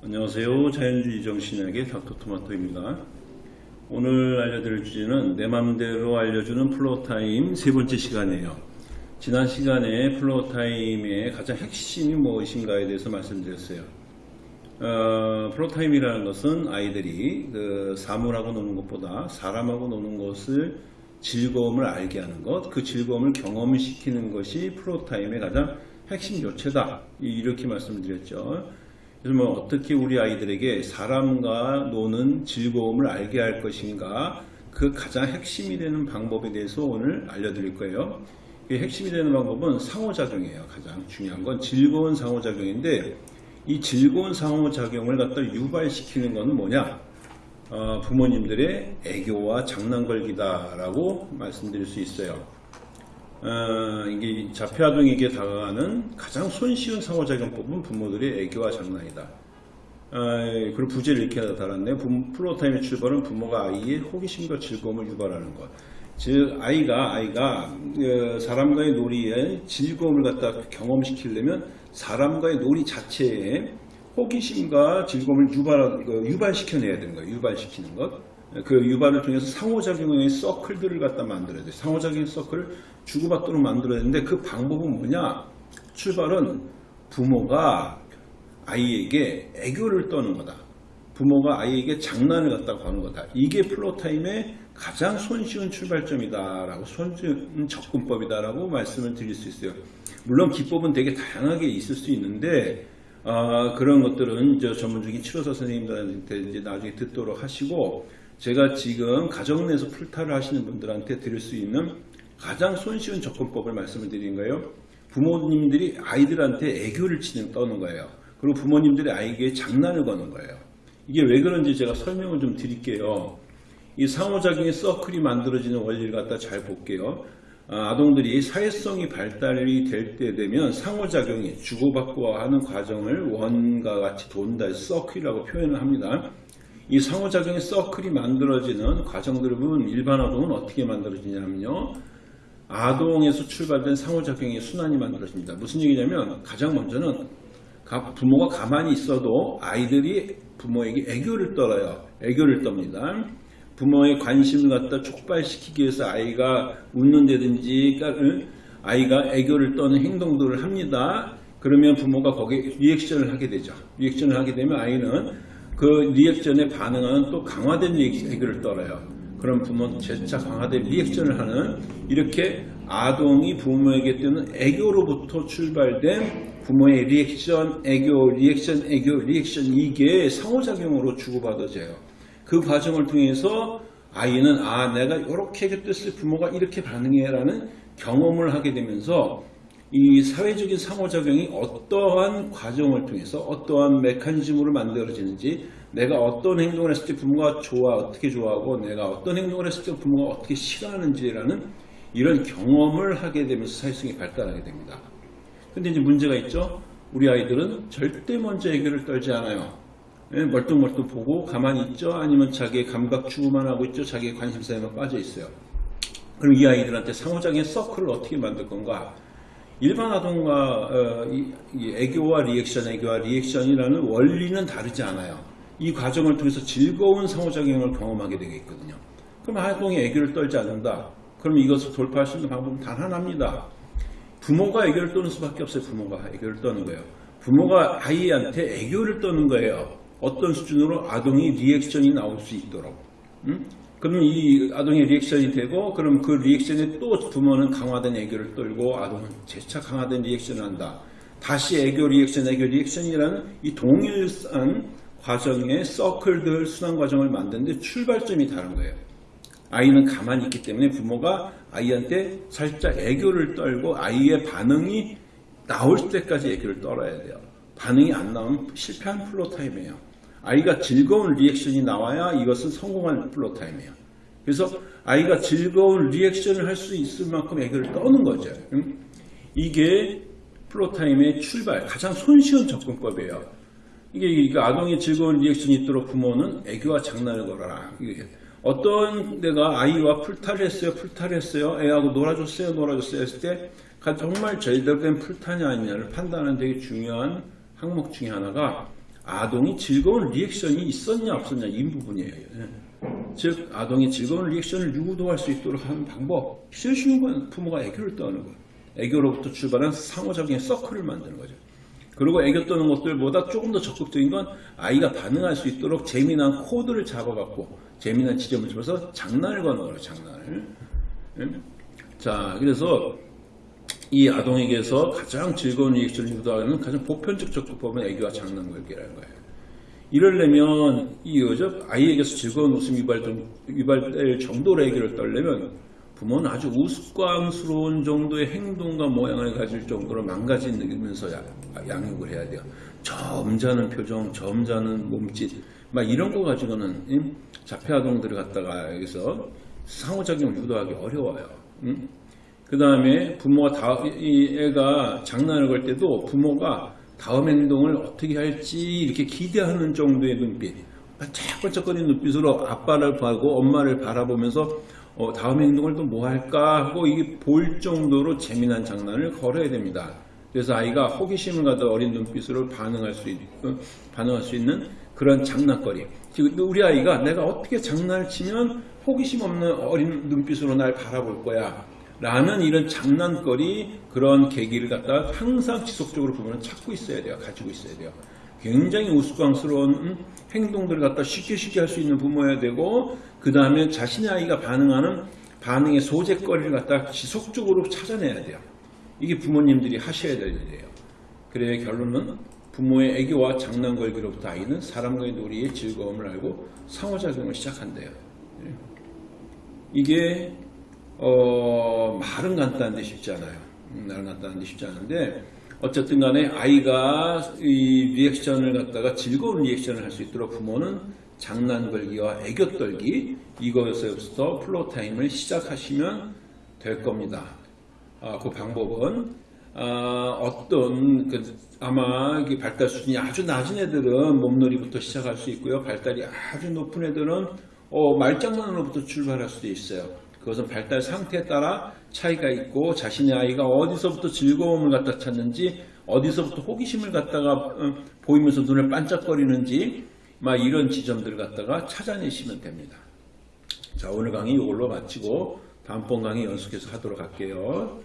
안녕하세요. 자연주의 정신의학의 닥터토마토입니다. 오늘 알려드릴 주제는 내 맘대로 알려주는 floortime 세 번째 시간이에요. 지난 시간에 floortime의 가장 핵심이 무엇인가에 대해서 말씀드렸어요. 어, floortime이라는 것은 아이들이 그 사물하고 노는 것보다 사람하고 노는 것을 즐거움을 알게 하는 것, 그 즐거움을 경험시키는 것이 floortime의 가장 핵심 요체다. 이렇게 말씀을 드렸죠. 그래서 뭐 어떻게 우리 아이들에게 사람과 노는 즐거움을 알게 할 것인가 그 가장 핵심이 되는 방법에 대해서 오늘 알려드릴 거예요. 그 핵심이 되는 방법은 상호작용이에요. 가장 중요한 건 즐거운 상호작용인데 이 즐거운 상호작용을 갖다 유발시키는 것은 뭐냐? 어, 부모님들의 애교와 장난걸기다라고 말씀드릴 수 있어요. 어, 이게 자폐아동에게 다가가는 가장 손쉬운 상호작용법은 부모들의 애교와 장난이다. 어, 그리고 부제를 이렇게 달았네. 플로타임의 출발은 부모가 아이의 호기심과 즐거움을 유발하는 것. 즉 아이가 아이가 어, 사람과의 놀이에 즐거움을 갖다 경험시키려면 사람과의 놀이 자체에 호기심과 즐거움을 유발, 그 유발시켜내야 되는 거예요. 유발시키는 것. 그 유발을 통해서 상호작용의 서클들을 갖다 만들어야 돼. 상호작용의 서클을 주고받도록 만들어야 되는데 그 방법은 뭐냐? 출발은 부모가 아이에게 애교를 떠는 거다. 부모가 아이에게 장난을 갖다 거는 거다. 이게 플로타임의 가장 손쉬운 출발점이다라고 손쉬운 접근법이다라고 말씀을 드릴 수 있어요. 물론 기법은 되게 다양하게 있을 수 있는데 어, 그런 것들은 저 전문적인 치료사 선생님들한테 이제 나중에 듣도록 하시고 제가 지금 가정 내에서 풀타를 하시는 분들한테 드릴 수 있는 가장 손쉬운 접근법을 말씀을 드린 거예요. 부모님들이 아이들한테 애교를 치는 떠는 거예요. 그리고 부모님들이 아이에게 장난을 거는 거예요. 이게 왜 그런지 제가 설명을 좀 드릴게요. 이 상호작용의 서클이 만들어지는 원리를 갖다 잘 볼게요. 아, 아동들이 사회성이 발달이 될 때 되면 상호작용이 주고받고 하는 과정을 원과 같이 돈다 서클이라고 표현을 합니다. 이 상호작용의 서클이 만들어지는 과정들을 보면 일반 아동은 어떻게 만들어지냐면요. 아동에서 출발된 상호작용의 순환이 만들어집니다. 무슨 얘기냐면 가장 먼저는 부모가 가만히 있어도 아이들이 부모에게 애교를 떨어요. 애교를 떱니다. 부모의 관심을 갖다 촉발시키기 위해서 아이가 웃는다든지 아이가 애교를 떠는 행동들을 합니다. 그러면 부모가 거기에 리액션을 하게 되죠. reaction을 하게 되면 아이는 그 reaction에 반응하는 또 강화된 애교를 떨어요. 그럼 부모는 재차 강화된 reaction을 하는 이렇게 아동이 부모에게 떠는 애교로부터 출발된 부모의 리액션, 애교, 리액션, 애교, 리액션 이게 상호작용으로 주고받아져요. 그 과정을 통해서 아이는 아 내가 이렇게 애교 떨었을 부모가 이렇게 반응해라는 경험을 하게 되면서 이 사회적인 상호작용이 어떠한 과정을 통해서 어떠한 메커니즘으로 만들어지는지 내가 어떤 행동을 했을 때 부모가 좋아 어떻게 좋아하고 내가 어떤 행동을 했을 때 부모가 어떻게 싫어하는지라는 이런 경험을 하게 되면서 사회성이 발달하게 됩니다. 근데 이제 문제가 있죠. 우리 아이들은 절대 먼저 애교를 떨지 않아요. 예, 멀뚱멀뚱 보고 가만히 있죠. 아니면 자기의 감각 추구만 하고 있죠. 자기의 관심사에만 빠져 있어요. 그럼 이 아이들한테 상호작용의 서클을 어떻게 만들 건가? 일반 아동과 어, 이, 이 애교와 리액션, 애교와 reaction이라는 원리는 다르지 않아요. 이 과정을 통해서 즐거운 상호작용을 경험하게 되겠거든요. 그럼 아동이 애교를 떨지 않는다. 그럼 이것을 돌파할 수 있는 방법은 단 하나입니다. 부모가 애교를 떠는 수밖에 없어요. 부모가 애교를 떠는 거예요. 부모가 아이한테 애교를 떠는 거예요. 어떤 수준으로 아동이 reaction이 나올 수 있도록. 음? 그러면 이 아동의 리액션이 되고 그럼 그 리액션에 또 부모는 강화된 애교를 떨고 아동은 재차 강화된 리액션을 한다. 다시 애교 리액션 애교 리액션이라는 이 동일한 과정의 서클들 순환 과정을 만드는데 출발점이 다른 거예요. 아이는 가만히 있기 때문에 부모가 아이한테 살짝 애교를 떨고 아이의 반응이 나올 때까지 애교를 떨어야 돼요. 반응이 안 나오면 실패한 floor time이에요. 아이가 즐거운 리액션이 나와야 이것은 성공한 floor time이에요. 그래서 아이가 즐거운 리액션을 할 수 있을 만큼 애교를 떠는 거죠. 이게 floor time의 출발, 가장 손쉬운 접근법이에요. 이게 아동의 즐거운 리액션이 있도록 부모는 애교와 장난을 걸어라. 어떤 내가 아이와 풀타를 했어요, 풀타를 했어요, 애하고 놀아줬어요, 놀아줬어요 했을 때 정말 된 풀타냐 아니냐를 판단하는 되게 중요한 항목 중에 하나가 아동이 즐거운 리액션이 있었냐 없었냐 이 부분이에요. 예. 즉 아동이 즐거운 리액션을 유도할 수 있도록 하는 방법 제일 쉬운 건 부모가 애교를 떠는 거예요. 애교로부터 출발한 상호적인 서클을 만드는 거죠. 그리고 애교 떠는 것들보다 조금 더 적극적인 건 아이가 반응할 수 있도록 재미난 코드를 잡아갖고 재미난 지점을 집어서 장난을 거는 거예요. 장난을. 예? 자 그래서 이 아동에게서 가장 즐거운 리액션을 유도하는 가장 보편적 접근법은 애교와 장난 걸기라는 거예요. 이러려면 이 여자 아이에게서 즐거운 웃음 유발될, 유발될 정도로 애교를 떨려면 부모는 아주 우스꽝스러운 정도의 행동과 모양을 가질 정도로 망가지면서 야- 양육을 해야 돼요. 점잖은 표정, 점잖은 몸짓, 막 이런 거 가지고는 음, 자폐 아동들을 갖다가 여기서 상호작용을 유도하기 어려워요. 그 다음에 부모가 다, 이 애가 장난을 걸 때도 부모가 다음 행동을 어떻게 할지 이렇게 기대하는 정도의 눈빛, 반짝반짝거리는 눈빛으로 아빠를 보고 엄마를 바라보면서 어, 다음 행동을 또 뭐 할까 하고 이게 볼 정도로 재미난 장난을 걸어야 됩니다. 그래서 아이가 호기심을 가져 어린 눈빛으로 반응할 수, 있, 어, 반응할 수 있는 그런 장난거리. 지금 우리 아이가 내가 어떻게 장난을 치면 호기심 없는 어린 눈빛으로 날 바라볼 거야. 라는 이런 장난거리 그런 계기를 갖다 항상 지속적으로 부모는 찾고 있어야 돼요. 가지고 있어야 돼요. 굉장히 우스꽝스러운 음, 행동들을 갖다 쉽게 쉽게 할 수 있는 부모여야 되고 그 다음에 자신의 아이가 반응하는 반응의 소재거리를 갖다 지속적으로 찾아내야 돼요. 이게 부모님들이 하셔야 될 일이에요. 그래 결론은 부모의 애교와 장난 걸기로부터 아이는 사람과의 놀이의 즐거움을 알고 상호작용을 시작한대요. 예. 이게 어, 말은 간단한데 쉽지 않아요. 음, 말은 간단한데 쉽지 않은데 어쨌든 간에 아이가 이 리액션을 갖다가 즐거운 리액션을 할 수 있도록 부모는 장난 걸기와 애교 떨기 이것에서부터 floor time을 시작하시면 될 겁니다. 아, 그 방법은 아, 어떤 그 아마 발달 수준이 아주 낮은 애들은 몸놀이부터 시작할 수 있고요. 발달이 아주 높은 애들은 어, 말장난으로부터 출발할 수도 있어요. 그것은 발달 상태에 따라 차이가 있고 자신의 아이가 어디서부터 즐거움을 갖다 찾는지 어디서부터 호기심을 갖다가 어, 보이면서 눈을 반짝거리는지 막 이런 지점들을 갖다가 찾아내시면 됩니다. 자 오늘 강의 이걸로 마치고 다음번 강의 연속해서 하도록 할게요.